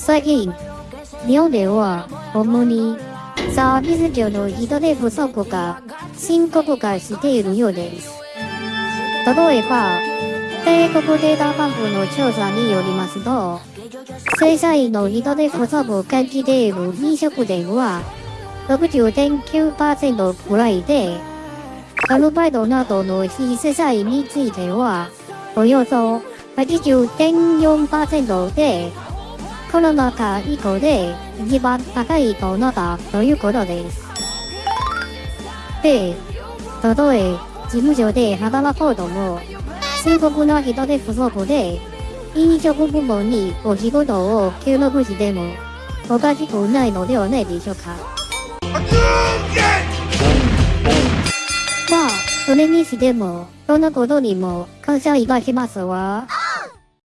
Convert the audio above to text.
最近、日本では主にサービス業の人手不足が深刻化しているようです。例えば、帝国データバンクの調査によりますと、正社員の人手不足を感じている飲食店は60.9%くらいで、アルバイトなどの非正社員については、およそ80.4%で、コロナ禍以降で一番高いとなったということです。で、たとえ事務所で働こうとも、深刻な人手不足で、飲食部門にお仕事を協力しても、おかしくないのではないでしょうか。まあ、それにしても、そんなことにも感謝いたしますわ。